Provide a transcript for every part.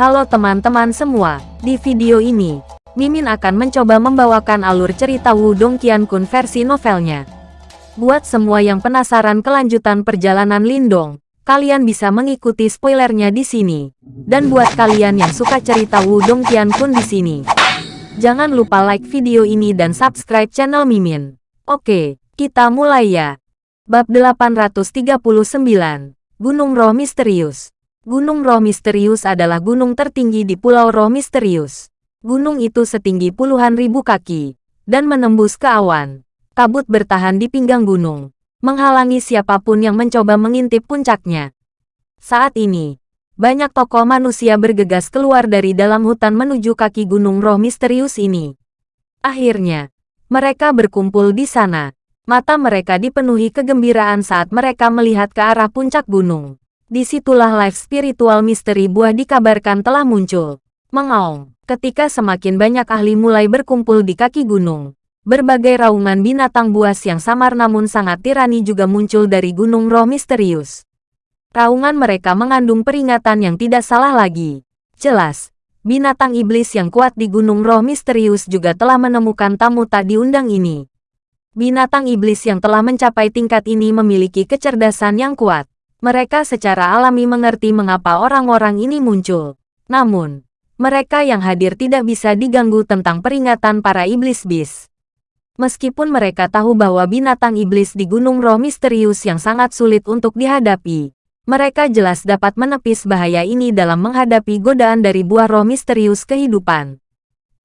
Halo teman-teman semua, di video ini, Mimin akan mencoba membawakan alur cerita Wudong Qiankun versi novelnya. Buat semua yang penasaran kelanjutan perjalanan Lindong, kalian bisa mengikuti spoilernya di sini. Dan buat kalian yang suka cerita Wudong Qiankun di sini, jangan lupa like video ini dan subscribe channel Mimin. Oke, kita mulai ya. Bab 839, Gunung Roh Misterius Gunung Roh Misterius adalah gunung tertinggi di Pulau Roh Misterius. Gunung itu setinggi puluhan ribu kaki, dan menembus ke awan. Kabut bertahan di pinggang gunung, menghalangi siapa pun yang mencoba mengintip puncaknya. Saat ini, banyak tokoh manusia bergegas keluar dari dalam hutan menuju kaki Gunung Roh Misterius ini. Akhirnya, mereka berkumpul di sana. Mata mereka dipenuhi kegembiraan saat mereka melihat ke arah puncak gunung. Di situlah life spiritual misteri buah dikabarkan telah muncul. Mengaung, ketika semakin banyak ahli mulai berkumpul di kaki gunung. Berbagai raungan binatang buas yang samar namun sangat tirani juga muncul dari gunung roh misterius. Raungan mereka mengandung peringatan yang tidak salah lagi. Jelas, binatang iblis yang kuat di gunung roh misterius juga telah menemukan tamu tak diundang ini. Binatang iblis yang telah mencapai tingkat ini memiliki kecerdasan yang kuat. Mereka secara alami mengerti mengapa orang-orang ini muncul. Namun, mereka yang hadir tidak bisa diganggu tentang peringatan para iblis bis. Meskipun mereka tahu bahwa binatang iblis di Gunung Roh misterius yang sangat sulit untuk dihadapi, mereka jelas dapat menepis bahaya ini dalam menghadapi godaan dari buah roh misterius kehidupan.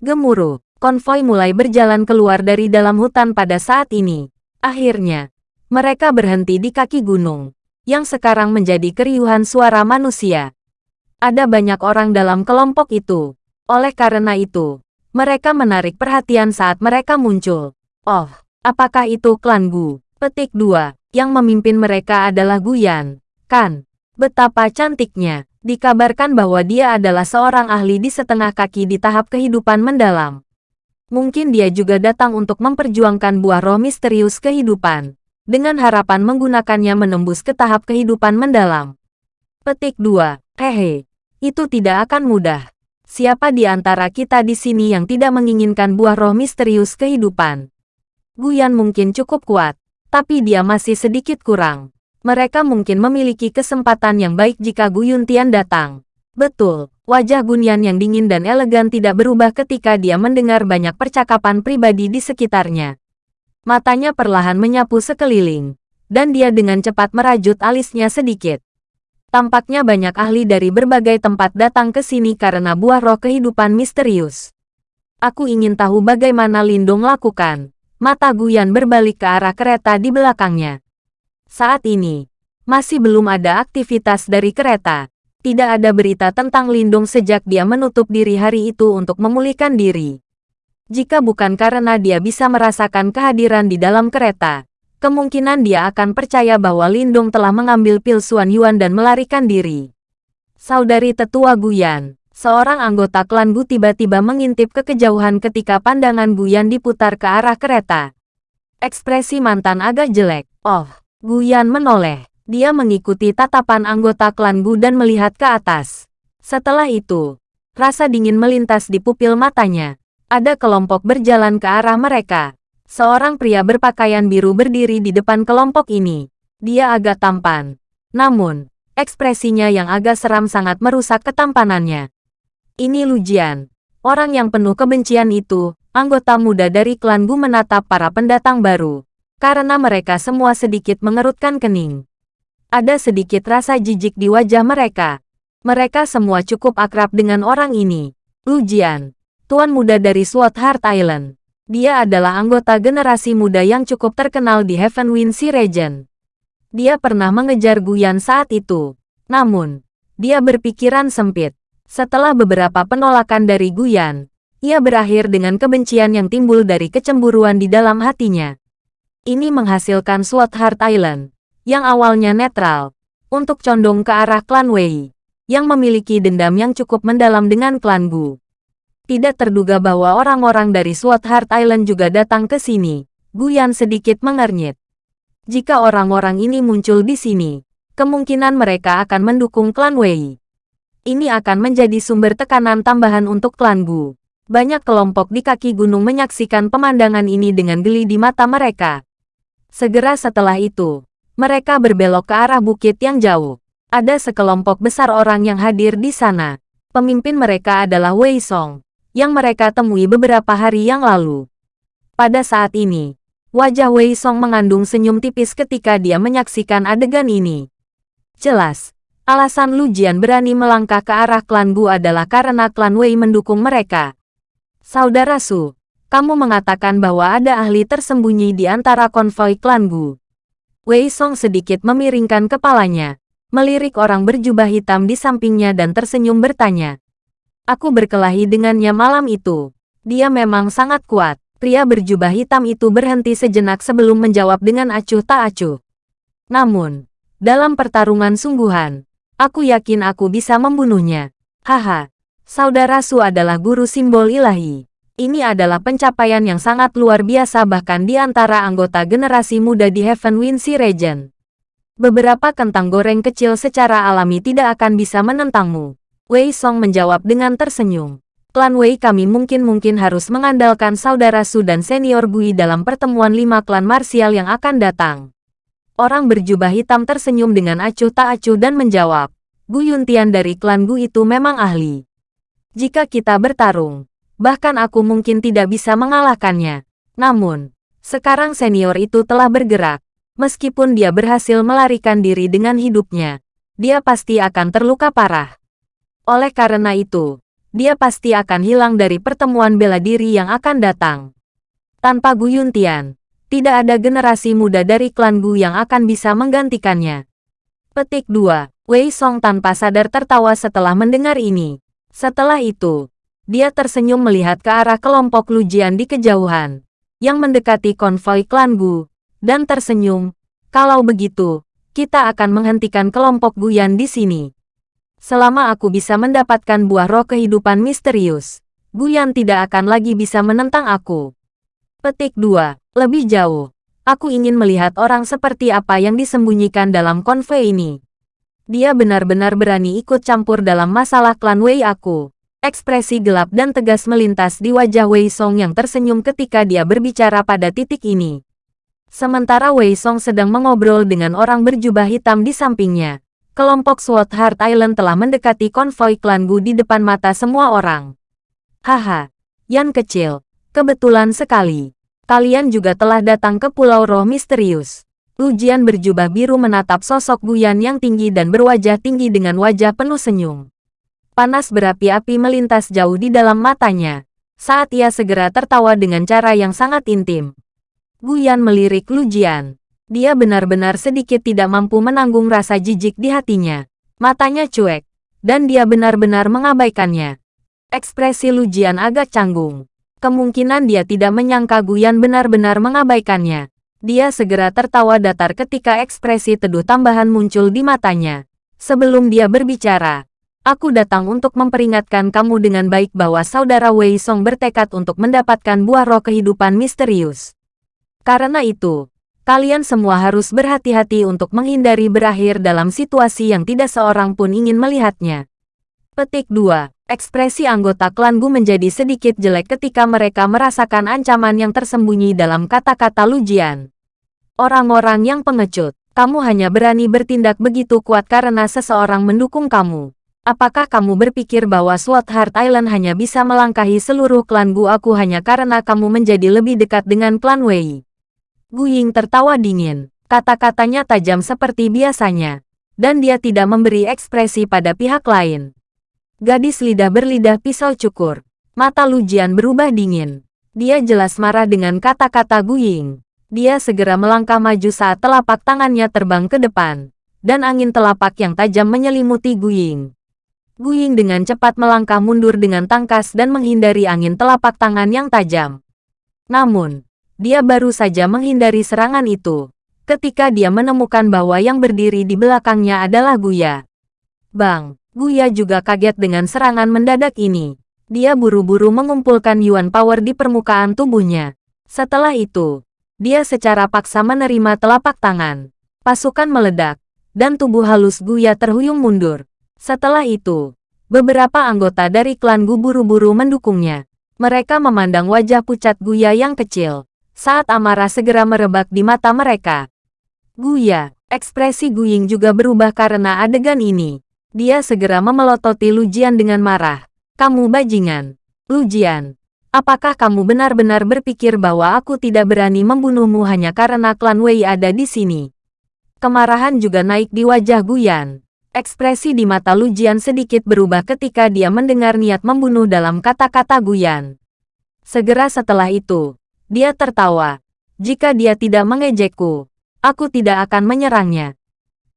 Gemuruh, konvoi mulai berjalan keluar dari dalam hutan pada saat ini. Akhirnya, mereka berhenti di kaki gunung yang sekarang menjadi keriuhan suara manusia. Ada banyak orang dalam kelompok itu. Oleh karena itu, mereka menarik perhatian saat mereka muncul. Oh, apakah itu klan Gu? Petik 2. Yang memimpin mereka adalah Guyan. Kan? Betapa cantiknya. Dikabarkan bahwa dia adalah seorang ahli di setengah kaki di tahap kehidupan mendalam. Mungkin dia juga datang untuk memperjuangkan buah roh misterius kehidupan dengan harapan menggunakannya menembus ke tahap kehidupan mendalam. Petik 2. Hehe, itu tidak akan mudah. Siapa di antara kita di sini yang tidak menginginkan buah roh misterius kehidupan? Guyan mungkin cukup kuat, tapi dia masih sedikit kurang. Mereka mungkin memiliki kesempatan yang baik jika Guyun Tian datang. Betul, wajah Gunyan yang dingin dan elegan tidak berubah ketika dia mendengar banyak percakapan pribadi di sekitarnya. Matanya perlahan menyapu sekeliling, dan dia dengan cepat merajut alisnya sedikit. Tampaknya banyak ahli dari berbagai tempat datang ke sini karena buah roh kehidupan misterius. Aku ingin tahu bagaimana Lindung lakukan. Mata Guyan berbalik ke arah kereta di belakangnya. Saat ini, masih belum ada aktivitas dari kereta. Tidak ada berita tentang Lindung sejak dia menutup diri hari itu untuk memulihkan diri. Jika bukan karena dia bisa merasakan kehadiran di dalam kereta, kemungkinan dia akan percaya bahwa Lindung telah mengambil pil Suan Yuan dan melarikan diri. Saudari tetua Guyan, seorang anggota klan Gu tiba-tiba mengintip ke kejauhan ketika pandangan Guyan diputar ke arah kereta. Ekspresi mantan agak jelek. Oh, Guyan menoleh. Dia mengikuti tatapan anggota klan Gu dan melihat ke atas. Setelah itu, rasa dingin melintas di pupil matanya. Ada kelompok berjalan ke arah mereka. Seorang pria berpakaian biru berdiri di depan kelompok ini. Dia agak tampan. Namun, ekspresinya yang agak seram sangat merusak ketampanannya. Ini Lujian. Orang yang penuh kebencian itu, anggota muda dari klan Gu menatap para pendatang baru. Karena mereka semua sedikit mengerutkan kening. Ada sedikit rasa jijik di wajah mereka. Mereka semua cukup akrab dengan orang ini. Lujian, tuan muda dari Sword Heart Island. Dia adalah anggota generasi muda yang cukup terkenal di Heaven Wind Sea Region. Dia pernah mengejar Guyan saat itu. Namun, dia berpikiran sempit. Setelah beberapa penolakan dari Guyan, ia berakhir dengan kebencian yang timbul dari kecemburuan di dalam hatinya. Ini menghasilkan Sword Heart Island, yang awalnya netral, untuk condong ke arah klan Wei, yang memiliki dendam yang cukup mendalam dengan klan Gu. Tidak terduga bahwa orang-orang dari Sword Heart Island juga datang ke sini. Guyan sedikit mengernyit. Jika orang-orang ini muncul di sini, kemungkinan mereka akan mendukung klan Wei. Ini akan menjadi sumber tekanan tambahan untuk klan Gu. Banyak kelompok di kaki gunung menyaksikan pemandangan ini dengan geli di mata mereka. Segera setelah itu, mereka berbelok ke arah bukit yang jauh. Ada sekelompok besar orang yang hadir di sana. Pemimpin mereka adalah Wei Song, yang mereka temui beberapa hari yang lalu. Pada saat ini, wajah Wei Song mengandung senyum tipis ketika dia menyaksikan adegan ini. Jelas, Alasan Lu Jian berani melangkah ke arah klan Gu adalah karena klan Wei mendukung mereka. Saudara Su, kamu mengatakan bahwa ada ahli tersembunyi di antara konvoi klan Gu. Wei Song sedikit memiringkan kepalanya, melirik orang berjubah hitam di sampingnya dan tersenyum bertanya. Aku berkelahi dengannya malam itu. Dia memang sangat kuat. Pria berjubah hitam itu berhenti sejenak sebelum menjawab dengan acuh tak acuh. Namun, dalam pertarungan sungguhan, Aku yakin aku bisa membunuhnya. Haha, saudara Su adalah guru simbol ilahi. Ini adalah pencapaian yang sangat luar biasa bahkan di antara anggota generasi muda di Heaven Wind Sea Region. Beberapa kentang goreng kecil secara alami tidak akan bisa menentangmu. Wei Song menjawab dengan tersenyum. Klan Wei kami mungkin-mungkin harus mengandalkan saudara Su dan senior Gui dalam pertemuan lima klan marsial yang akan datang. Orang berjubah hitam tersenyum dengan acuh tak acuh dan menjawab, Gu Yuntian dari klan Gu itu memang ahli. Jika kita bertarung, bahkan aku mungkin tidak bisa mengalahkannya. Namun, sekarang senior itu telah bergerak. Meskipun dia berhasil melarikan diri dengan hidupnya, dia pasti akan terluka parah. Oleh karena itu, dia pasti akan hilang dari pertemuan bela diri yang akan datang. Tanpa Gu Yuntian, tidak ada generasi muda dari klan Gu yang akan bisa menggantikannya. Petik 2. Wei Song tanpa sadar tertawa setelah mendengar ini. Setelah itu, dia tersenyum melihat ke arah kelompok Lujian di kejauhan, yang mendekati konvoi klan Gu, dan tersenyum, kalau begitu, kita akan menghentikan kelompok Guyan di sini. Selama aku bisa mendapatkan buah roh kehidupan misterius, Guyan tidak akan lagi bisa menentang aku. Petik 2. Lebih jauh, aku ingin melihat orang seperti apa yang disembunyikan dalam konvoi ini. Dia benar-benar berani ikut campur dalam masalah klan Wei aku. Ekspresi gelap dan tegas melintas di wajah Wei Song yang tersenyum ketika dia berbicara pada titik ini. Sementara Wei Song sedang mengobrol dengan orang berjubah hitam di sampingnya. Kelompok SWAT Heart Island telah mendekati konvoi klan Gu di depan mata semua orang. Haha, Yan kecil, kebetulan sekali. Kalian juga telah datang ke Pulau Roh Misterius. Lujian berjubah biru menatap sosok Guyan yang tinggi dan berwajah tinggi dengan wajah penuh senyum. Panas berapi-api melintas jauh di dalam matanya. Saat ia segera tertawa dengan cara yang sangat intim. Guyan melirik Lujian. Dia benar-benar sedikit tidak mampu menanggung rasa jijik di hatinya. Matanya cuek, dan dia benar-benar mengabaikannya. Ekspresi Lujian agak canggung. Kemungkinan dia tidak menyangka Guyan benar-benar mengabaikannya. Dia segera tertawa datar ketika ekspresi teduh tambahan muncul di matanya. Sebelum dia berbicara, aku datang untuk memperingatkan kamu dengan baik bahwa saudara Wei Song bertekad untuk mendapatkan buah roh kehidupan misterius. Karena itu, kalian semua harus berhati-hati untuk menghindari berakhir dalam situasi yang tidak seorang pun ingin melihatnya. Petik 2. Ekspresi anggota klan Gu menjadi sedikit jelek ketika mereka merasakan ancaman yang tersembunyi dalam kata-kata Lujian. Orang-orang yang pengecut, kamu hanya berani bertindak begitu kuat karena seseorang mendukung kamu. Apakah kamu berpikir bahwa SWAT Heart Island hanya bisa melangkahi seluruh klan Gu aku hanya karena kamu menjadi lebih dekat dengan klan Wei? Gu Ying tertawa dingin. Kata-katanya tajam seperti biasanya. Dan dia tidak memberi ekspresi pada pihak lain. Gadis lidah berlidah pisau cukur. Mata Lujian berubah dingin. Dia jelas marah dengan kata-kata Guying. Dia segera melangkah maju saat telapak tangannya terbang ke depan. Dan angin telapak yang tajam menyelimuti Guying. Guying dengan cepat melangkah mundur dengan tangkas dan menghindari angin telapak tangan yang tajam. Namun, dia baru saja menghindari serangan itu. Ketika dia menemukan bahwa yang berdiri di belakangnya adalah Guya. Bang! Guya juga kaget dengan serangan mendadak ini. Dia buru-buru mengumpulkan Yuan Power di permukaan tubuhnya. Setelah itu, dia secara paksa menerima telapak tangan. Pasukan meledak, dan tubuh halus Guya terhuyung mundur. Setelah itu, beberapa anggota dari klan Gu buru-buru mendukungnya. Mereka memandang wajah pucat Guya yang kecil, saat amarah segera merebak di mata mereka. Guya, ekspresi Guying juga berubah karena adegan ini. Dia segera memelototi Lujian dengan marah. Kamu bajingan. Lujian, apakah kamu benar-benar berpikir bahwa aku tidak berani membunuhmu hanya karena klan Wei ada di sini? Kemarahan juga naik di wajah Guyan. Ekspresi di mata Lujian sedikit berubah ketika dia mendengar niat membunuh dalam kata-kata Guyan. Segera setelah itu, dia tertawa. Jika dia tidak mengejekku, aku tidak akan menyerangnya.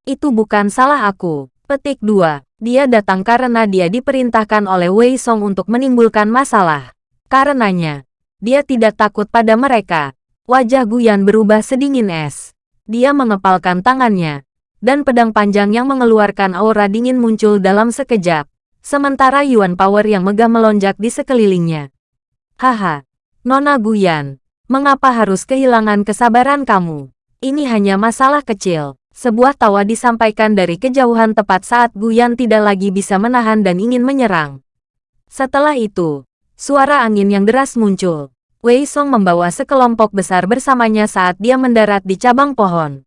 Itu bukan salah aku. Petik 2. Dia datang karena dia diperintahkan oleh Wei Song untuk menimbulkan masalah. Karenanya, dia tidak takut pada mereka. Wajah Guyan berubah sedingin es. Dia mengepalkan tangannya, dan pedang panjang yang mengeluarkan aura dingin muncul dalam sekejap, sementara Yuan Power yang megah melonjak di sekelilingnya. Haha, Nona Guyan, mengapa harus kehilangan kesabaran kamu? Ini hanya masalah kecil. Sebuah tawa disampaikan dari kejauhan tepat saat Guyan tidak lagi bisa menahan dan ingin menyerang. Setelah itu, suara angin yang deras muncul. Wei Song membawa sekelompok besar bersamanya saat dia mendarat di cabang pohon.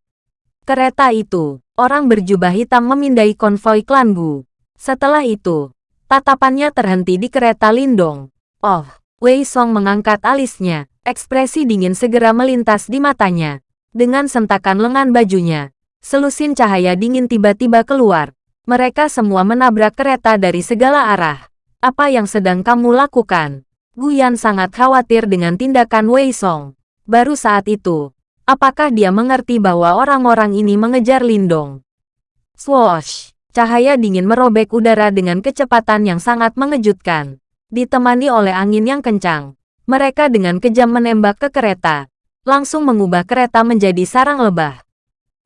Kereta itu, orang berjubah hitam memindai konvoi klan Gu. Setelah itu, tatapannya terhenti di kereta Lindong. Oh, Wei Song mengangkat alisnya, ekspresi dingin segera melintas di matanya. Dengan sentakan lengan bajunya, selusin cahaya dingin tiba-tiba keluar. Mereka semua menabrak kereta dari segala arah. Apa yang sedang kamu lakukan? Guyan sangat khawatir dengan tindakan Wei Song. Baru saat itu, Apakah dia mengerti bahwa orang-orang ini mengejar Lindong? Swoosh! Cahaya dingin merobek udara dengan kecepatan yang sangat mengejutkan. Ditemani oleh angin yang kencang, mereka dengan kejam menembak ke kereta, langsung mengubah kereta menjadi sarang lebah.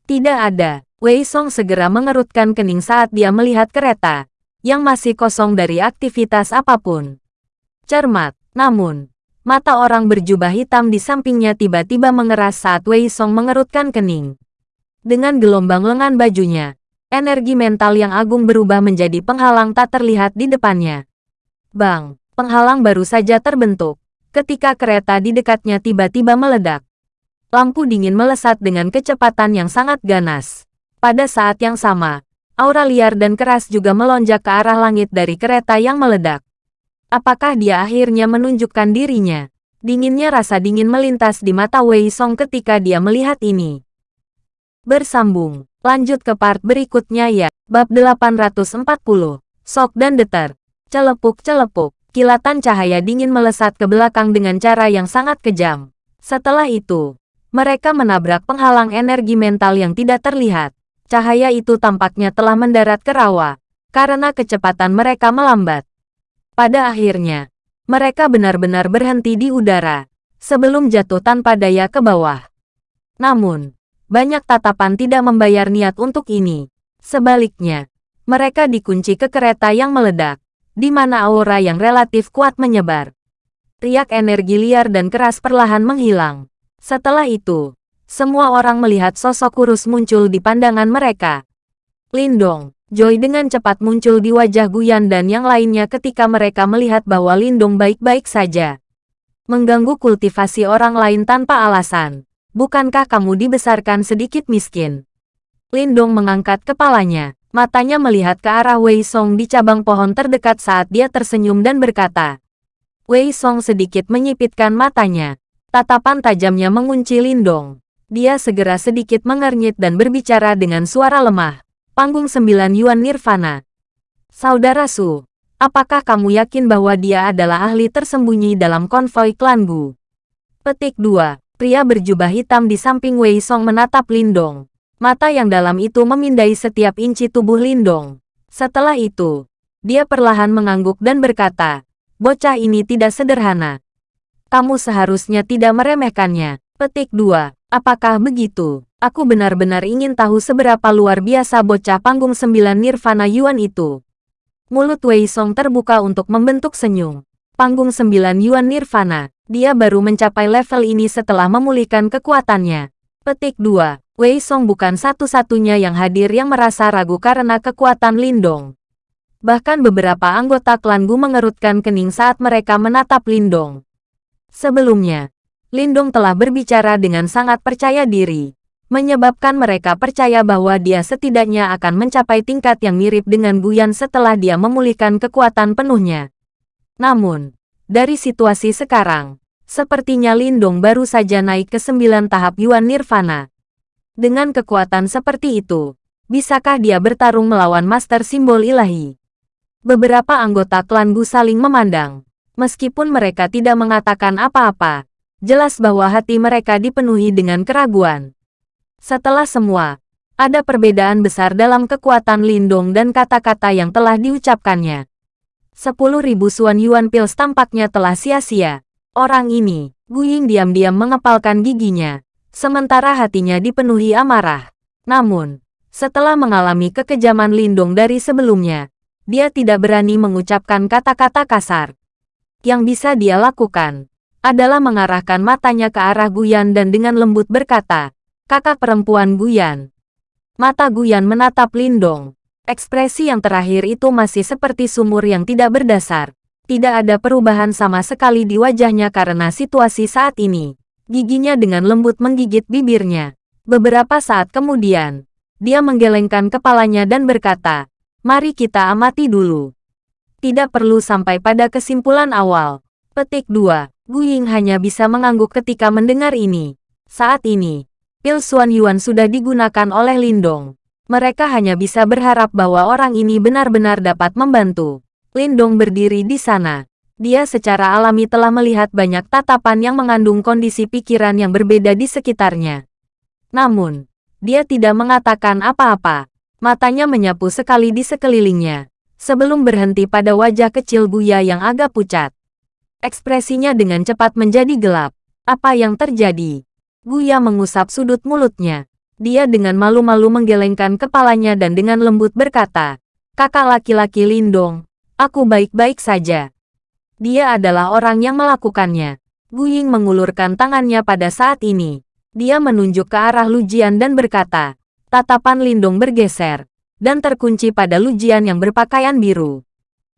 Tidak ada. Wei Song segera mengerutkan kening saat dia melihat kereta, yang masih kosong dari aktivitas apa pun. Cermat, namun, Mata orang berjubah hitam di sampingnya tiba-tiba mengeras saat Wei Song mengerutkan kening. Dengan gelombang lengan bajunya, energi mental yang agung berubah menjadi penghalang tak terlihat di depannya. Bang, penghalang baru saja terbentuk. Ketika kereta di dekatnya tiba-tiba meledak. Lampu dingin melesat dengan kecepatan yang sangat ganas. Pada saat yang sama, aura liar dan keras juga melonjak ke arah langit dari kereta yang meledak. Apakah dia akhirnya menunjukkan dirinya? Dinginnya rasa dingin melintas di mata Wei Song ketika dia melihat ini. Bersambung, lanjut ke part berikutnya ya. Bab 840, Sok dan Deter. Celepuk-celepuk, kilatan cahaya dingin melesat ke belakang dengan cara yang sangat kejam. Setelah itu, mereka menabrak penghalang energi mental yang tidak terlihat. Cahaya itu tampaknya telah mendarat ke rawa, karena kecepatan mereka melambat. Pada akhirnya, mereka benar-benar berhenti di udara, sebelum jatuh tanpa daya ke bawah. Namun, banyak tatapan tidak membayar niat untuk ini. Sebaliknya, mereka dikunci ke kereta yang meledak, di mana aura yang relatif kuat menyebar. Riak energi liar dan keras perlahan menghilang. Setelah itu, semua orang melihat sosok kurus muncul di pandangan mereka. Lindong, Joy dengan cepat muncul di wajah Guyan dan yang lainnya ketika mereka melihat bahwa Lindung baik-baik saja. Mengganggu kultivasi orang lain tanpa alasan. Bukankah kamu dibesarkan sedikit miskin? Lindong mengangkat kepalanya. Matanya melihat ke arah Wei Song di cabang pohon terdekat saat dia tersenyum dan berkata. Wei Song sedikit menyipitkan matanya. Tatapan tajamnya mengunci Lindong. Dia segera sedikit mengernyit dan berbicara dengan suara lemah. Panggung 9 Yuan Nirvana. Saudara Su, apakah kamu yakin bahwa dia adalah ahli tersembunyi dalam konvoi klan Gu? Petik 2. Pria berjubah hitam di samping Wei Song menatap Lindong. Mata yang dalam itu memindai setiap inci tubuh Lindong. Setelah itu, dia perlahan mengangguk dan berkata, bocah ini tidak sederhana. Kamu seharusnya tidak meremehkannya. Petik 2. Apakah begitu? Aku benar-benar ingin tahu seberapa luar biasa bocah panggung sembilan Nirvana Yuan itu. Mulut Wei Song terbuka untuk membentuk senyum. Panggung sembilan Yuan Nirvana. Dia baru mencapai level ini setelah memulihkan kekuatannya. Petik 2. Wei Song bukan satu-satunya yang hadir yang merasa ragu karena kekuatan Lindong. Bahkan beberapa anggota klan Gu mengerutkan kening saat mereka menatap Lindong. Sebelumnya, Lindong telah berbicara dengan sangat percaya diri, menyebabkan mereka percaya bahwa dia setidaknya akan mencapai tingkat yang mirip dengan Guyan setelah dia memulihkan kekuatan penuhnya. Namun, dari situasi sekarang, sepertinya Lindong baru saja naik ke sembilan tahap Yuan Nirvana. Dengan kekuatan seperti itu, bisakah dia bertarung melawan Master Simbol Ilahi? Beberapa anggota klan Gu saling memandang. Meskipun mereka tidak mengatakan apa-apa, jelas bahwa hati mereka dipenuhi dengan keraguan. Setelah semua, ada perbedaan besar dalam kekuatan Lindong dan kata-kata yang telah diucapkannya. Sepuluh ribu Suan Yuan Pils tampaknya telah sia-sia. Orang ini, Gu Ying diam-diam mengepalkan giginya, sementara hatinya dipenuhi amarah. Namun, setelah mengalami kekejaman Lindong dari sebelumnya, dia tidak berani mengucapkan kata-kata kasar. Yang bisa dia lakukan adalah mengarahkan matanya ke arah Guyan dan dengan lembut berkata, kakak perempuan Guyan. Mata Guyan menatap Lindong. Ekspresi yang terakhir itu masih seperti sumur yang tidak berdasar. Tidak ada perubahan sama sekali di wajahnya karena situasi saat ini. Giginya dengan lembut menggigit bibirnya. Beberapa saat kemudian, dia menggelengkan kepalanya dan berkata, mari kita amati dulu. Tidak perlu sampai pada kesimpulan awal. Petik 2. Gu Ying hanya bisa mengangguk ketika mendengar ini. Saat ini, pil Suan Yuan sudah digunakan oleh Lindong. Mereka hanya bisa berharap bahwa orang ini benar-benar dapat membantu. Lindong berdiri di sana. Dia secara alami telah melihat banyak tatapan yang mengandung kondisi pikiran yang berbeda di sekitarnya. Namun, dia tidak mengatakan apa-apa. Matanya menyapu sekali di sekelilingnya, sebelum berhenti pada wajah kecil Buya yang agak pucat. Ekspresinya dengan cepat menjadi gelap. Apa yang terjadi? Buya mengusap sudut mulutnya. Dia dengan malu-malu menggelengkan kepalanya dan dengan lembut berkata, Kakak laki-laki Lindong, aku baik-baik saja. Dia adalah orang yang melakukannya. Gu Ying mengulurkan tangannya pada saat ini. Dia menunjuk ke arah Lujian dan berkata, tatapan Lindung bergeser, dan terkunci pada Lujian yang berpakaian biru.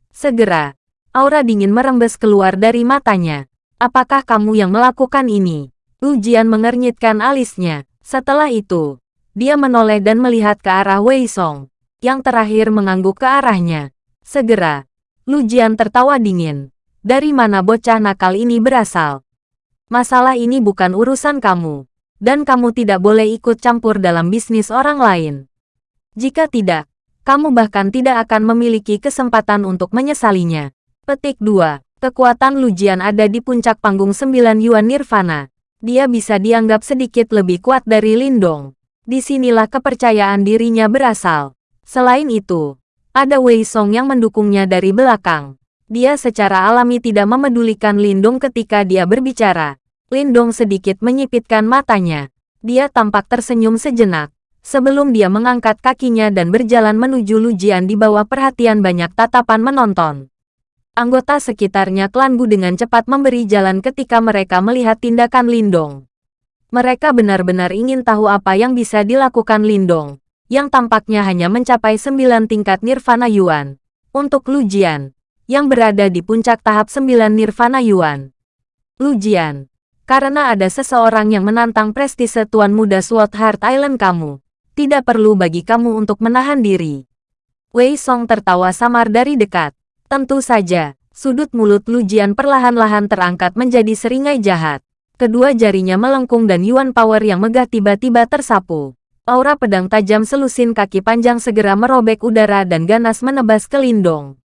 Segera, aura dingin merembes keluar dari matanya. Apakah kamu yang melakukan ini? Lujian mengernyitkan alisnya. Setelah itu, dia menoleh dan melihat ke arah Wei Song, yang terakhir mengangguk ke arahnya. Segera, Lujian tertawa dingin. Dari mana bocah nakal ini berasal? Masalah ini bukan urusan kamu, dan kamu tidak boleh ikut campur dalam bisnis orang lain. Jika tidak, kamu bahkan tidak akan memiliki kesempatan untuk menyesalinya. Petik 2. Kekuatan Lujian ada di puncak panggung 9 Yuan Nirvana. Dia bisa dianggap sedikit lebih kuat dari Lindong. Di sinilah kepercayaan dirinya berasal. Selain itu, ada Wei Song yang mendukungnya dari belakang. Dia secara alami tidak memedulikan Lindung ketika dia berbicara. Lindung sedikit menyipitkan matanya. Dia tampak tersenyum sejenak. Sebelum dia mengangkat kakinya dan berjalan menuju Lujian di bawah perhatian banyak tatapan menonton. Anggota sekitarnya klan Gu dengan cepat memberi jalan ketika mereka melihat tindakan Lindong. Mereka benar-benar ingin tahu apa yang bisa dilakukan Lindong, yang tampaknya hanya mencapai sembilan tingkat Nirvana Yuan. Untuk Lujian, yang berada di puncak tahap 9 Nirvana Yuan. Lujian, karena ada seseorang yang menantang prestise Tuan Muda Sword Heart Island kamu, tidak perlu bagi kamu untuk menahan diri. Wei Song tertawa samar dari dekat. Tentu saja, sudut mulut Lujian perlahan-lahan terangkat menjadi seringai jahat. Kedua jarinya melengkung dan Yuan Power yang megah tiba-tiba tersapu. Aura pedang tajam selusin kaki panjang segera merobek udara dan ganas menebas ke Lindong.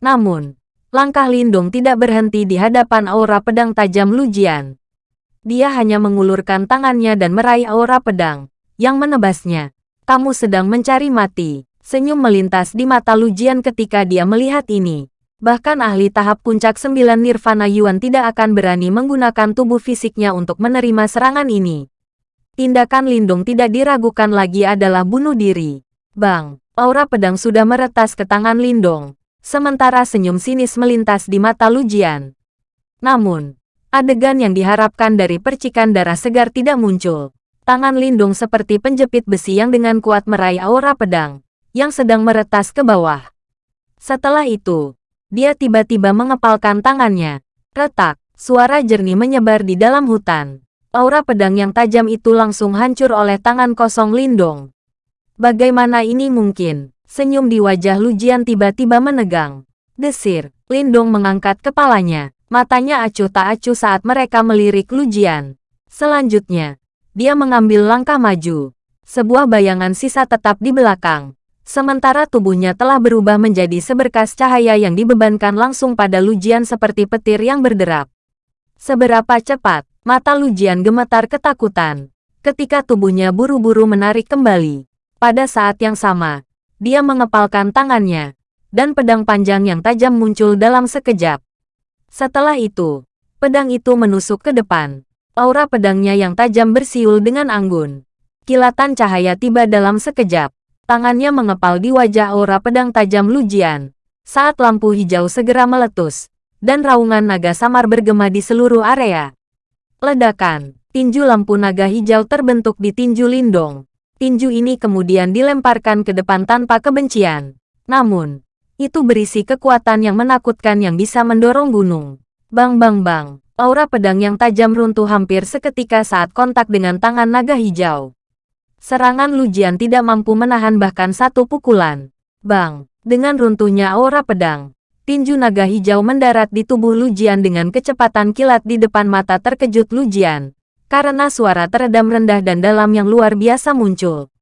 Namun, langkah Lindung tidak berhenti di hadapan aura pedang tajam Lujian. Dia hanya mengulurkan tangannya dan meraih aura pedang, yang menebasnya. Kamu sedang mencari mati. Senyum melintas di mata Lujian ketika dia melihat ini. Bahkan ahli tahap puncak sembilan Nirvana Yuan tidak akan berani menggunakan tubuh fisiknya untuk menerima serangan ini. Tindakan Lindung tidak diragukan lagi adalah bunuh diri. Bang, aura pedang sudah meretas ke tangan Lindong sementara senyum sinis melintas di mata Lujian. Namun, adegan yang diharapkan dari percikan darah segar tidak muncul. Tangan Lindung seperti penjepit besi yang dengan kuat meraih aura pedang, yang sedang meretas ke bawah. Setelah itu, dia tiba-tiba mengepalkan tangannya. Retak, suara jernih menyebar di dalam hutan. Aura pedang yang tajam itu langsung hancur oleh tangan kosong Lindong. Bagaimana ini mungkin? Senyum di wajah Lujian tiba-tiba menegang. Desir, Lindong mengangkat kepalanya. Matanya acuh tak acuh saat mereka melirik Lujian. Selanjutnya, dia mengambil langkah maju. Sebuah bayangan sisa tetap di belakang. Sementara tubuhnya telah berubah menjadi seberkas cahaya yang dibebankan langsung pada Lujian seperti petir yang berderap. Seberapa cepat, mata Lujian gemetar ketakutan. Ketika tubuhnya buru-buru menarik kembali. Pada saat yang sama, dia mengepalkan tangannya, dan pedang panjang yang tajam muncul dalam sekejap. Setelah itu, pedang itu menusuk ke depan. Aura pedangnya yang tajam bersiul dengan anggun. Kilatan cahaya tiba dalam sekejap Tangannya mengepal di wajah aura pedang tajam Lujian. Saat lampu hijau segera meletus, dan raungan naga samar bergema di seluruh area. Ledakan, tinju lampu naga hijau terbentuk di tinju Lindong. Tinju ini kemudian dilemparkan ke depan tanpa kebencian. Namun, itu berisi kekuatan yang menakutkan yang bisa mendorong gunung. Bang bang bang, aura pedang yang tajam runtuh hampir seketika saat kontak dengan tangan naga hijau. Serangan Lujian tidak mampu menahan bahkan satu pukulan. Bang! Dengan runtuhnya aura pedang, tinju naga hijau mendarat di tubuh Lujian dengan kecepatan kilat di depan mata terkejut Lujian. Karena suara teredam rendah dan dalam yang luar biasa muncul.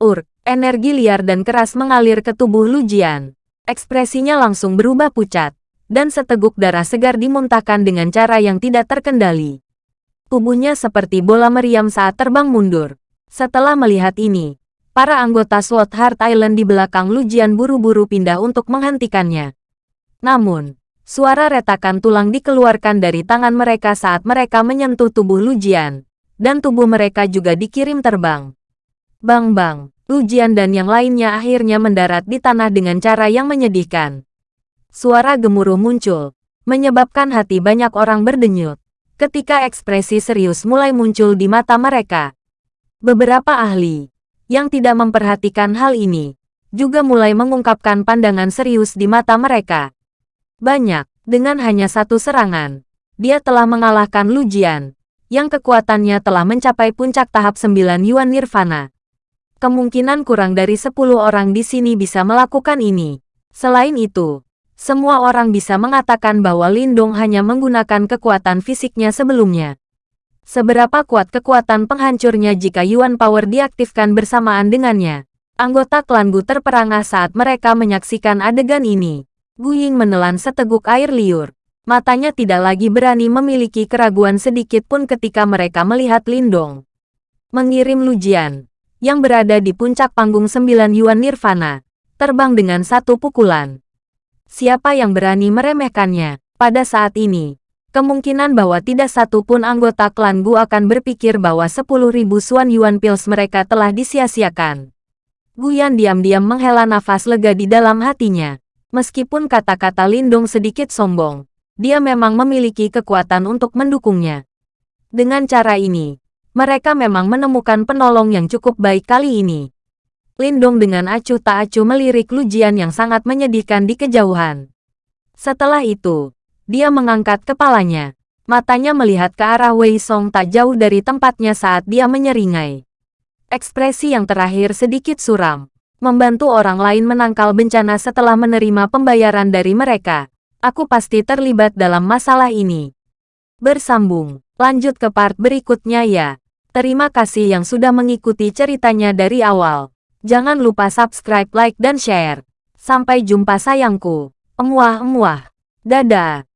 Ur, energi liar dan keras mengalir ke tubuh Lujian. Ekspresinya langsung berubah pucat, dan seteguk darah segar dimuntahkan dengan cara yang tidak terkendali. Tubuhnya seperti bola meriam saat terbang mundur. Setelah melihat ini, para anggota SWAT Heart Island di belakang Lujian buru-buru pindah untuk menghentikannya. Namun, suara retakan tulang dikeluarkan dari tangan mereka saat mereka menyentuh tubuh Lujian, dan tubuh mereka juga dikirim terbang. Bang-bang, Lujian dan yang lainnya akhirnya mendarat di tanah dengan cara yang menyedihkan. Suara gemuruh muncul, menyebabkan hati banyak orang berdenyut. Ketika ekspresi serius mulai muncul di mata mereka, Beberapa ahli yang tidak memperhatikan hal ini juga mulai mengungkapkan pandangan serius di mata mereka. Banyak, dengan hanya satu serangan, dia telah mengalahkan Lujian, yang kekuatannya telah mencapai puncak tahap 9 Yuan Nirvana. Kemungkinan kurang dari 10 orang di sini bisa melakukan ini. Selain itu, semua orang bisa mengatakan bahwa Lindong hanya menggunakan kekuatan fisiknya sebelumnya. Seberapa kuat kekuatan penghancurnya jika Yuan Power diaktifkan bersamaan dengannya? Anggota klan Gu terperangah saat mereka menyaksikan adegan ini. Gu Ying menelan seteguk air liur. Matanya tidak lagi berani memiliki keraguan sedikit pun ketika mereka melihat Lindong. Mengirim Lujian, yang berada di puncak panggung sembilan Yuan Nirvana, terbang dengan satu pukulan. Siapa yang berani meremehkannya? Pada saat ini, Kemungkinan bahwa tidak satu pun anggota klan Gu akan berpikir bahwa 10.000 Suan Yuan Pills mereka telah disia-siakan. Guyan diam-diam menghela nafas lega di dalam hatinya. Meskipun kata-kata Lindung sedikit sombong, dia memang memiliki kekuatan untuk mendukungnya. Dengan cara ini, mereka memang menemukan penolong yang cukup baik kali ini. Lindung dengan acuh tak acuh melirik Lujian yang sangat menyedihkan di kejauhan. Setelah itu, dia mengangkat kepalanya. Matanya melihat ke arah Wei Song tak jauh dari tempatnya saat dia menyeringai. Ekspresi yang terakhir sedikit suram. Membantu orang lain menangkal bencana setelah menerima pembayaran dari mereka. Aku pasti terlibat dalam masalah ini. Bersambung. Lanjut ke part berikutnya ya. Terima kasih yang sudah mengikuti ceritanya dari awal. Jangan lupa subscribe, like, dan share. Sampai jumpa sayangku. Emuah-emuah. Dadah.